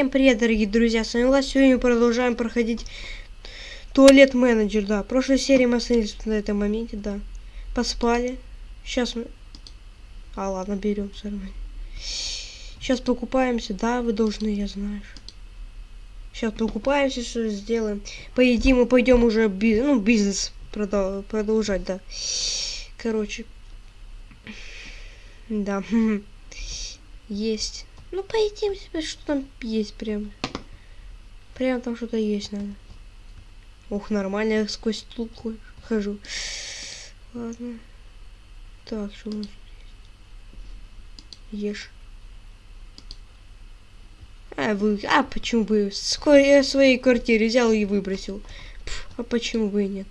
Всем привет, дорогие друзья, с вами Влад. Сегодня мы продолжаем проходить туалет менеджер, да. В прошлой серии мы остановились на этом моменте, да. Поспали. Сейчас мы... А, ладно, берем нормально. Сейчас покупаемся, да, вы должны, я знаю. Сейчас покупаемся, что сделаем. Поедим и пойдем уже би ну, бизнес продол продолжать, да. Короче. Да. Есть. Ну, поедим себе, что там есть прям. Прям там что-то есть надо. Ух, нормально, я сквозь стул хожу. Ладно. Так, что у нас? Ешь. А, вы... А, почему бы? Скоро я в своей квартире взял и выбросил. Пф, а почему бы и нет?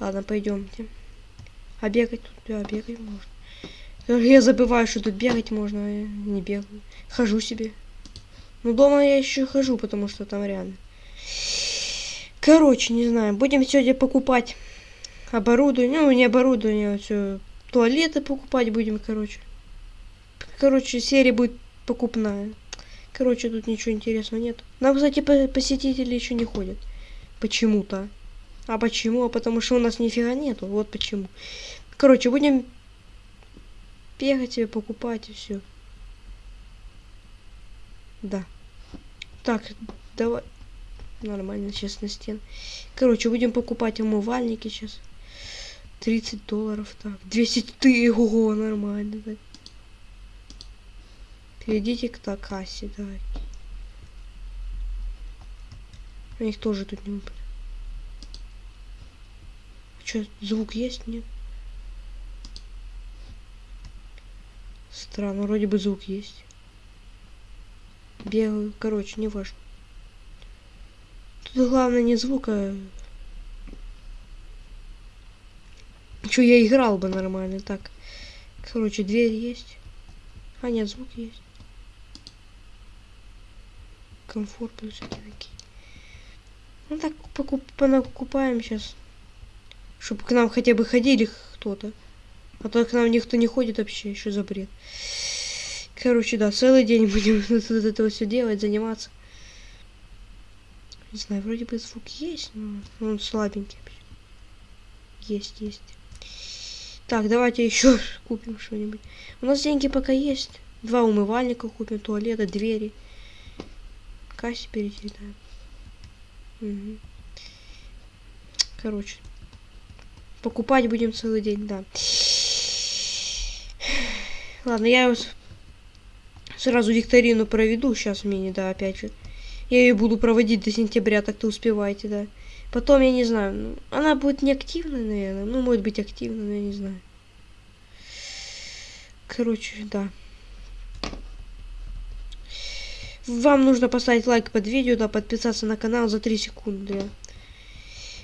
Ладно, пойдемте. А бегать тут, да, бегать можно. Я забываю, что тут бегать можно, а не бегаю. Хожу себе. Ну, дома я еще хожу, потому что там реально. Короче, не знаю. Будем сегодня покупать оборудование. Ну, не оборудование, а все. Туалеты покупать будем, короче. Короче, серия будет покупная. Короче, тут ничего интересного нет. Нам, кстати, посетители еще не ходят. Почему-то. А почему? А потому что у нас нифига нету. Вот почему. Короче, будем бегать себе, покупать и все. Да. Так, давай. Нормально, сейчас на стен. Короче, будем покупать умывальники сейчас. 30 долларов, так. 200 ты, ого, нормально, так. Перейдите к кассе, давай. У них тоже тут не выпадет. Что, звук есть, нет? Странно, вроде бы звук есть. Бегаю, короче, не важно. Тут главное не звук, а... Я играл бы нормально, так. Короче, дверь есть. А, нет, звук есть. Комфорт плюс такие. Ну так, покуп понакупаем сейчас. Чтобы к нам хотя бы ходили кто-то. А то к нам никто не ходит вообще, еще за бред. Короче, да, целый день будем тут этого все делать, заниматься. Не знаю, вроде бы звук есть, но он слабенький вообще. Есть, есть. Так, давайте еще купим что-нибудь. У нас деньги пока есть. Два умывальника купим, туалета, двери. Кассе да. Угу. Короче. Покупать будем целый день, да. Ладно, я сразу викторину проведу сейчас мини, да, опять же. Я ее буду проводить до сентября, так-то успевайте, да. Потом, я не знаю, ну, она будет неактивной, наверное. Ну, может быть, активной, но я не знаю. Короче, да. Вам нужно поставить лайк под видео, да, подписаться на канал за 3 секунды.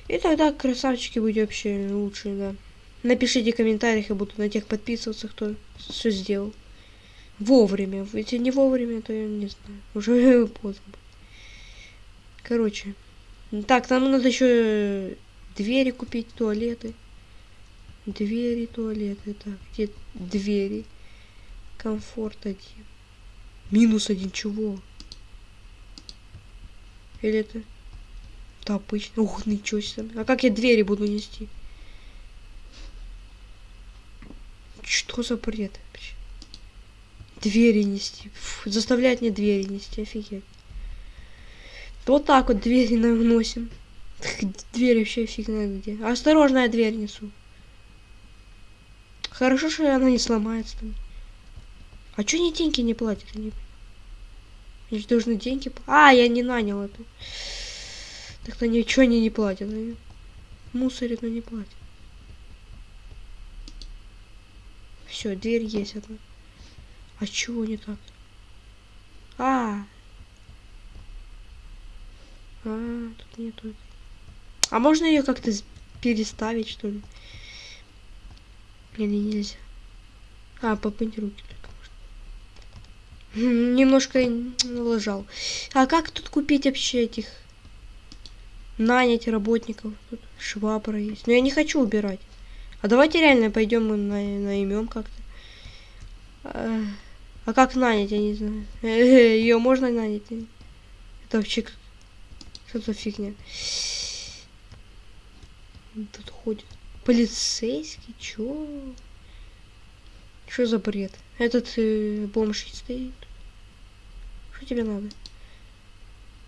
И тогда красавчики будут вообще лучшие, да. Напишите в комментариях, я буду на тех подписываться, кто все сделал. Вовремя. Если не вовремя, то я не знаю. Уже поздно. Короче. Так, нам надо еще двери купить, туалеты. Двери, туалеты. Так, где двери? Комфорт один. Минус один, чего? Или это... Да, обычно. Ух, ничего себе. А как я двери буду нести? Что за бред? Двери нести. Фу, заставлять мне двери нести, офигеть. Вот так вот двери наносим. Дверь вообще фиг знает где. Осторожно, я дверь несу. Хорошо, что она не сломается там. А чё они деньги не платят? Они, они же должны деньги... А, я не нанял это. Так-то ничего они не платят. Они мусорят, но не платят. Все, дверь есть одна. А чего не так? А. А, тут нету. А можно ее как-то переставить, что ли? Или нельзя? А, попынь руки только можно. Немножко лажал. А как тут купить вообще этих? Нанять работников. Тут швабра есть. Но я не хочу убирать. А давайте реально пойдем мы на, наймем как-то. А, а как нанять, я не знаю. Ее можно нанять? Это вообще как... Что за фигня? Тут ходит. Полицейский? Чё? Что за бред? Этот э, бомж стоит. Что тебе надо?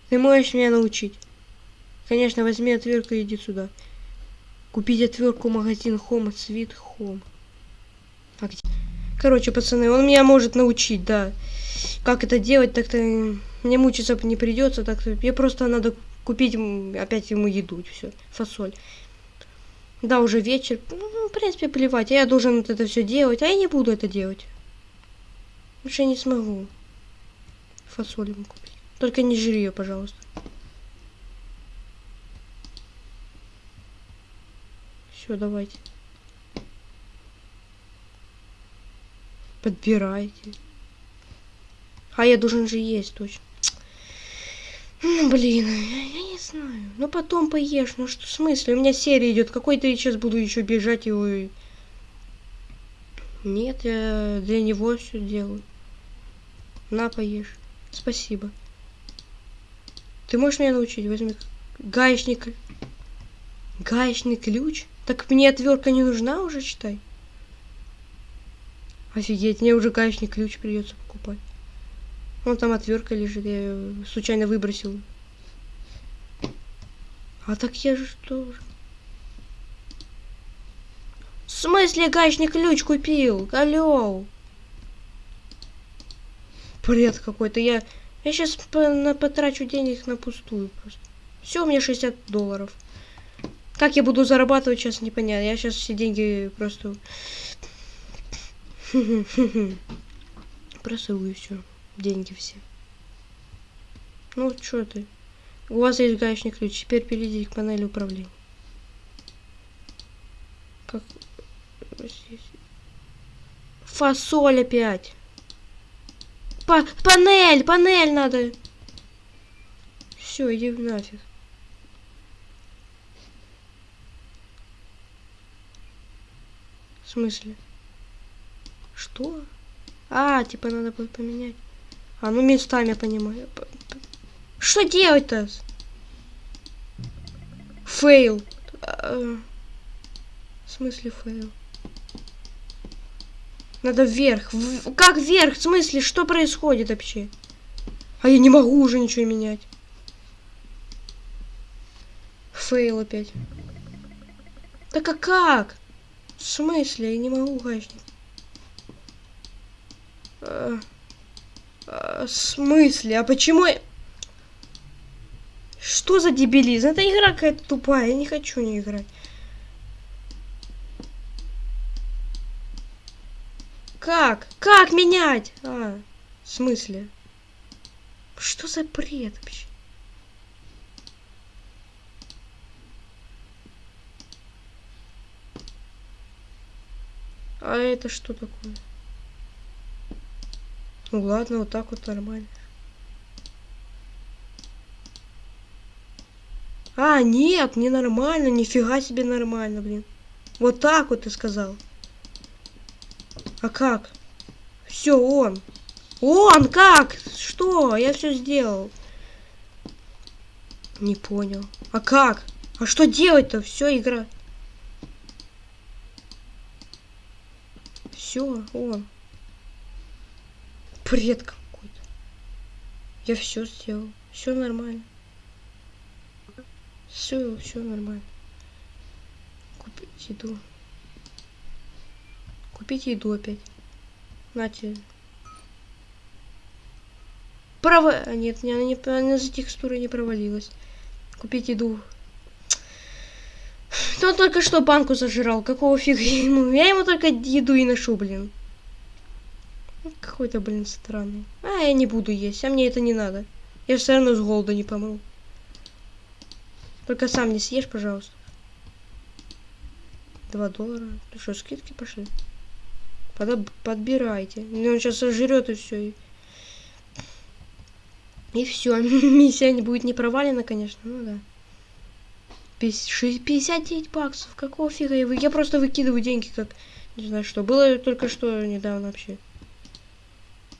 Ты можешь меня научить. Конечно, возьми отвертку и иди сюда. Купить отвертку магазин Home Sweet Home. Короче, пацаны, он меня может научить, да. Как это делать, так-то мне мучиться не придется, так-то мне просто надо купить опять ему еду, все, фасоль. Да, уже вечер. Ну, в принципе, плевать. Я должен вот это все делать, а я не буду это делать. Больше не смогу. Фасоль ему купить. Только не жри ее, пожалуйста. Все, давайте. Подбирайте. А я должен же есть точно. Ну, блин, я, я не знаю. Ну, потом поешь. Ну, что в смысле? У меня серия идет. Какой ты сейчас буду еще бежать его... Нет, я для него все делаю. На, поешь. Спасибо. Ты можешь меня научить? Возьми гаечник. Гаечный ключ? Так мне отвертка не нужна уже, читай. Офигеть, мне уже гаечный ключ придется покупать. Вон там отвертка лежит, я случайно выбросил. А так я же что? В смысле гаечный ключ купил? Алло. Бред какой-то. Я, я сейчас на, потрачу денег на пустую просто. Все, у меня 60 долларов. Как я буду зарабатывать, сейчас непонятно. Я сейчас все деньги просто... Просываю все. Деньги все. Ну, что ты? У вас есть гаечный ключ. Теперь перейдите к панели управления. Как... Фасоль опять. Па панель, панель надо. Все, иди нафиг. Смысле? Что? А, типа надо будет поменять. А, ну местами я понимаю. Что делать-то? Fail. А, в смысле fail? Надо вверх. В... Как вверх? В смысле? Что происходит вообще? А я не могу уже ничего менять. Фейл опять. Так а как? В смысле? Я не могу гаечник. А, а, в смысле? А почему я... Что за дебилизм? Это игра какая-то тупая. Я не хочу не играть. Как? Как менять? А, в смысле? Что за бред вообще? А это что такое? Ну ладно, вот так вот нормально. А, нет, не нормально, нифига себе нормально, блин. Вот так вот ты сказал. А как? Все, он. Он как? Что? Я все сделал. Не понял. А как? А что делать-то? Все, игра. Все, он. Бред какой-то. Я все сделал. Все нормально. Все, все нормально. Купить еду. Купить еду опять. Нате. Право... А, нет, не, она, не, она за текстурой не провалилась. Купить еду. Он только что банку зажирал. Какого фига ему? Я ему только еду и ношу, блин. Какой-то, блин, странный. А, я не буду есть. А мне это не надо. Я все равно с голода не помру. Только сам не съешь, пожалуйста. Два доллара. Ты что, скидки пошли? Под, подбирайте. Ну, он сейчас сожрет и все. И, и все. Миссия не будет не провалена, конечно. Ну да. 59 баксов. Какого фига я, вы... я просто выкидываю деньги, как... Не знаю что. Было только что недавно вообще.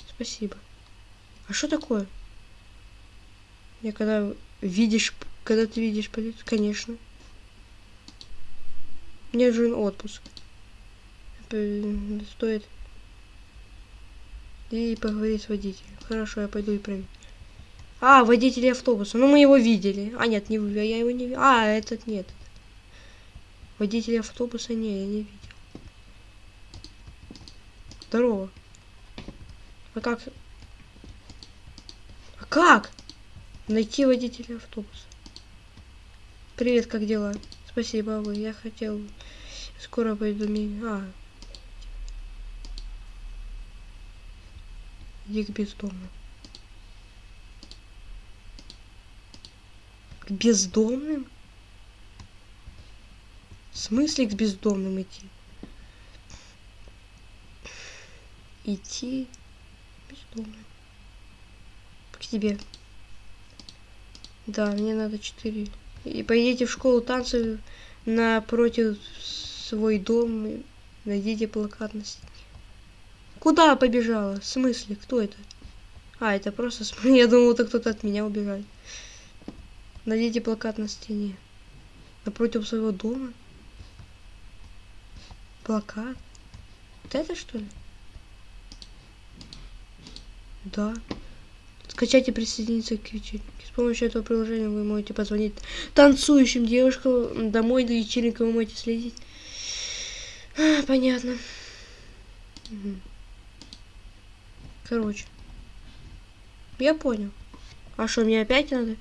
Спасибо. А что такое? Я когда видишь, когда ты видишь полицию, конечно. Мне нужен отпуск. Стоит. И поговорить с водителем. Хорошо, я пойду и проверю. А, водитель автобуса. Ну, мы его видели. А, нет, не вы, я его не видел. А, этот нет. Водителя автобуса не, я не видел. Здорово. А как? А как? Найти водителя автобуса. Привет, как дела? Спасибо, а вы. Я хотел... Скоро пойду ми... А. Иди к бездомным. К бездомным? В смысле к бездомным идти? Идти бездомным. К тебе. Да, мне надо четыре. И поедете в школу танцев напротив свой дом и найдите плакат на стене. Куда побежала? В смысле? Кто это? А, это просто... Я думал, это кто-то от меня убегает. Найдите плакат на стене. Напротив своего дома. Плакат. Вот это что ли? Да. Скачайте присоединиться к вечеринке. С помощью этого приложения вы можете позвонить танцующим девушкам домой до вечеринки вы можете следить. А, понятно. Мгм. Короче. Я понял. А что, мне опять надо?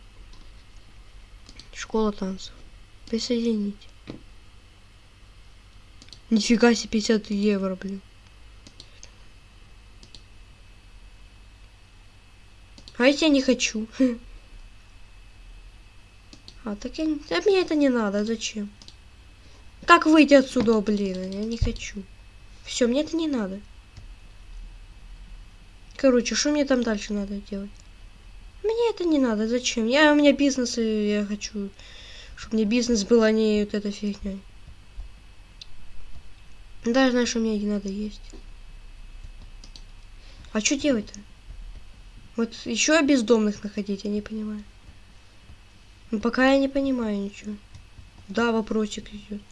Школа танцев. Присоедините. Нифига себе 50 евро, блин. А если я не хочу? А, так я... А мне это не надо, зачем? Как выйти отсюда, блин? Я не хочу. Все, мне это не надо. Короче, что мне там дальше надо делать? Мне это не надо, зачем? Я, у меня бизнес, и я хочу, чтобы мне бизнес был, а не вот эта фигня. Даже знаешь, что мне не надо есть. А что делать-то? Вот еще бездомных находить, я не понимаю. Ну, пока я не понимаю ничего. Да, вопросик идет.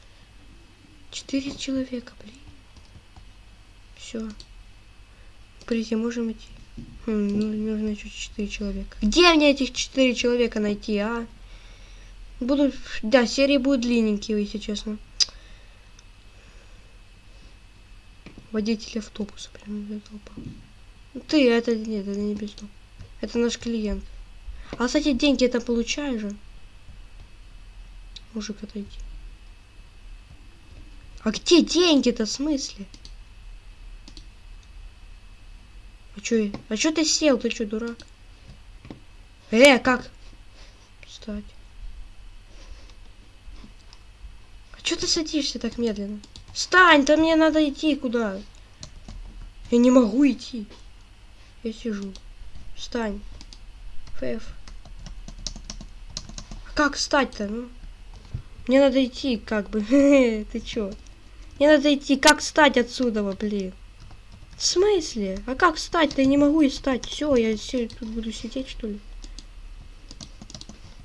Четыре человека, блин. Все. Прийти, можем идти. Хм, ну, нужно еще четыре человека. Где мне этих четыре человека найти, а? Будут, да, серии будут длинненькие, если честно. Водитель автобуса прям толпа. Ты, это нет, это не бездом. Это наш клиент. А, кстати, деньги это получаешь же. Мужик, отойди. А где деньги-то, в смысле? А чё, а чё ты сел? Ты чё, дурак? Э, как? Встать. А чё ты садишься так медленно? Встань, то мне надо идти куда? Я не могу идти. Я сижу. Встань. ФФ. А как встать-то, ну? Мне надо идти, как бы. Ты чё? Мне надо идти. Как встать отсюда, блин? В смысле? А как встать-то? Я не могу и встать. Все, я все тут буду сидеть, что ли?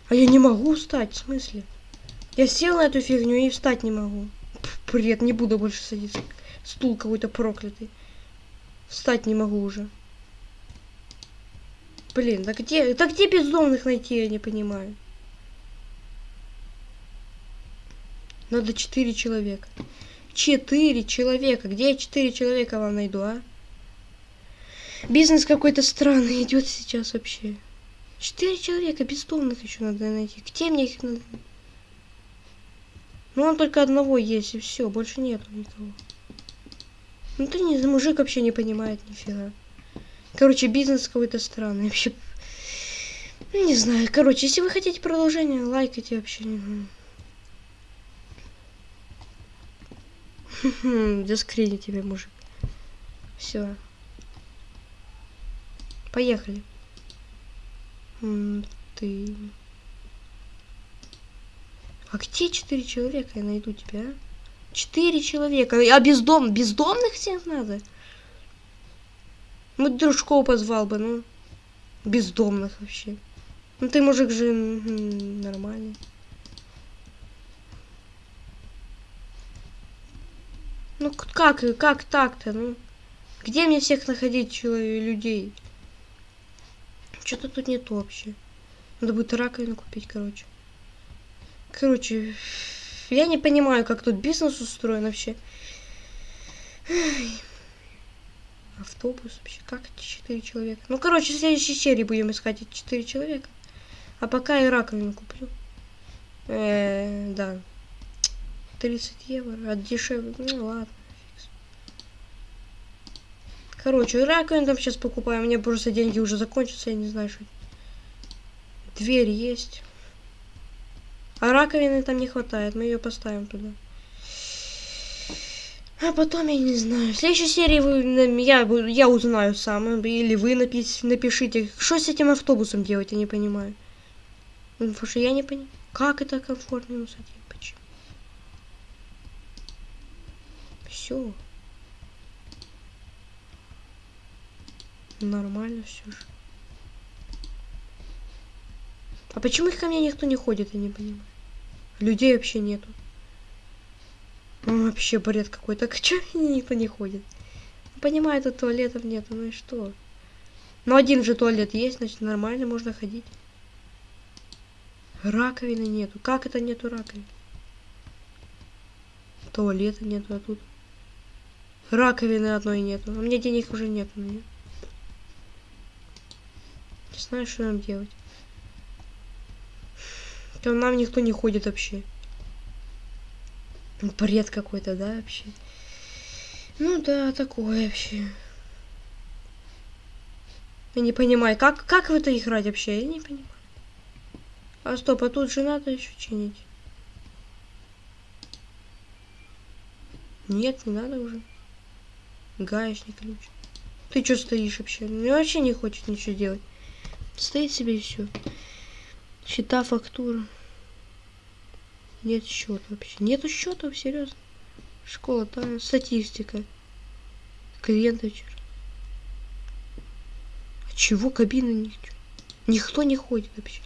А я не могу встать, в смысле? Я сел на эту фигню и встать не могу. Бред, не буду больше садиться. Стул какой-то проклятый. Встать не могу уже. Блин, да где, да где бездомных найти, я не понимаю. Надо четыре человека. Четыре человека. Где я четыре человека вам найду, а? Бизнес какой-то странный идет сейчас вообще. Четыре человека бездомных еще надо найти. Где мне их надо? Ну, он только одного есть, и все, больше нету никого. Ну, ты не, мужик вообще не понимает нифига. Короче, бизнес какой-то странный. Вообще, ну, не знаю. Короче, если вы хотите продолжение, лайкайте вообще. не знаю. Заскрини тебе, мужик. Все. Поехали. Ты. А где четыре человека я найду тебя? а? Четыре человека. А бездом... бездомных всех надо? Ну, дружков позвал бы, ну. Бездомных вообще. Ну ты мужик же нормальный. Ну как, как так-то, ну? Где мне всех находить человек, людей? Что-то тут нет вообще. Надо будет раковину купить, короче. Короче, я не понимаю, как тут бизнес устроен вообще. Автобус вообще, как эти четыре человека? Ну, короче, в следующей серии будем искать эти четыре человека. А пока я раковину куплю. Э, да. 30 евро, от дешевле. Ну ладно. Короче, раковину там сейчас покупаем. Мне просто деньги уже закончатся, я не знаю, что. Дверь есть. А раковины там не хватает, мы ее поставим туда. А потом я не знаю. В следующей серии вы, я, я узнаю сам. Или вы напис- напишите, что с этим автобусом делать, я не понимаю. Потому что я не понимаю, как это комфортно усадить, почему. Все. Нормально все же. А почему их ко мне никто не ходит, я не понимаю. Людей вообще нету. Ну, вообще бред какой-то. Ко мне никто не ходит? Понимаю, тут туалетов нету, ну и что? Ну, один же туалет есть, значит, нормально можно ходить. Раковины нету. Как это нету раковин? Туалета нету, а тут... Раковины одной нету. У меня денег уже нету. на неё. Не знаю, что нам делать. К нам никто не ходит вообще. Бред какой-то, да, вообще? Ну да, такое вообще. Я не понимаю, как, как в это играть вообще? Я не понимаю. А стоп, а тут же надо еще чинить. Нет, не надо уже. Гаечный ключ. Ты что стоишь вообще? Мне вообще не хочет ничего делать. Стоит себе и все. Счета, фактура. Нет счета вообще. Нету счета, серьезно. Школа, да, статистика. Клиенты вчера. А чего кабины ничего? Никто не ходит вообще.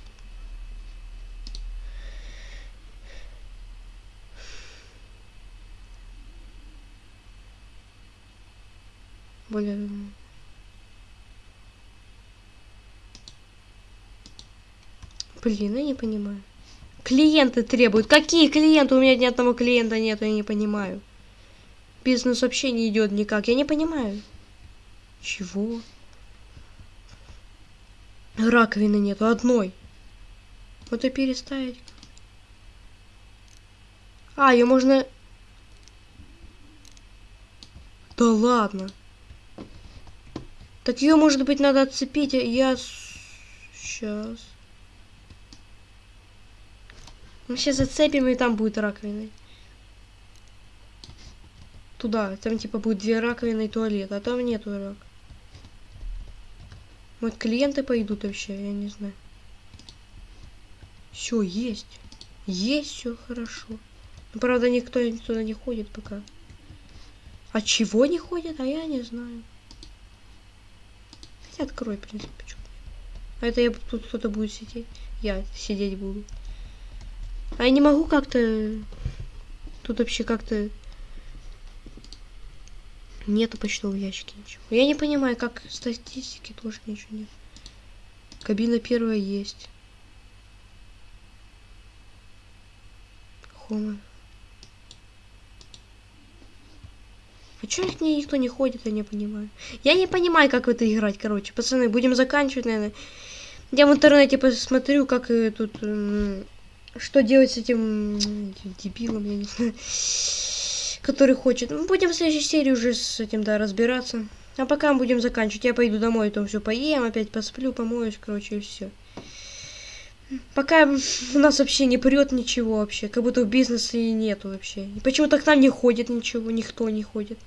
Блин. Блин, я не понимаю. Клиенты требуют. Какие клиенты? У меня ни одного клиента нет, я не понимаю. Бизнес вообще не идет никак. Я не понимаю. Чего? Раковины нету одной. Вот и переставить. А, ее можно... Да ладно. Так ее, может быть, надо отцепить. а Я... Сейчас. Мы сейчас зацепим, и там будет раковина. Туда. Там типа будет две раковины и туалет. А там нету рак. Вот клиенты пойдут вообще, я не знаю. Все, есть. Есть, все хорошо. Ну, правда, никто туда не ходит пока. А чего не ходит, а я не знаю. Открой, в принципе, нет. А это я тут кто-то будет сидеть. Я сидеть буду. А я не могу как-то... Тут вообще как-то... Нету почтового ящика ничего. Я не понимаю, как статистики тоже ничего нет. Кабина первая есть. Хома. А чё к ней никто не ходит, я не понимаю. Я не понимаю, как в это играть, короче. Пацаны, будем заканчивать, наверное. Я в интернете посмотрю, как э, тут... что делать с этим дебилом, я не знаю. Который хочет. Ну, будем в следующей серии уже с этим, да, разбираться. А пока мы будем заканчивать. Я пойду домой, там все поем, опять посплю, помоюсь, короче, и все. Пока у нас вообще не прет ничего вообще, как будто в бизнесе и нету вообще. И почему-то к нам не ходит ничего, никто не ходит.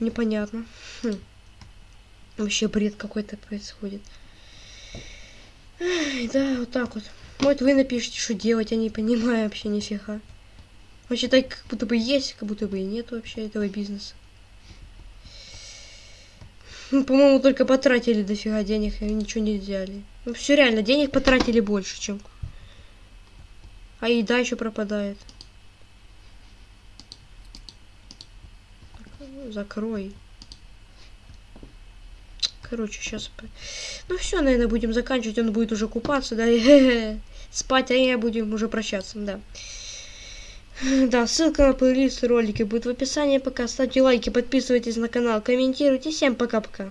Непонятно. Хм. Вообще бред какой-то происходит. Ай, да, вот так вот. Вот вы напишите, что делать, я не понимаю вообще нифига. Вообще так как будто бы есть, как будто бы и нет вообще этого бизнеса. Ну, По-моему, только потратили дофига денег и ничего не взяли. Ну все реально, денег потратили больше, чем... А еда еще пропадает. Закрой. Короче, сейчас... Ну все, наверное, будем заканчивать. Он будет уже купаться, да, спать, а я будем уже прощаться, да. Да, ссылка на плейлист ролики будет в описании. Пока ставьте лайки, подписывайтесь на канал, комментируйте. Всем пока-пока.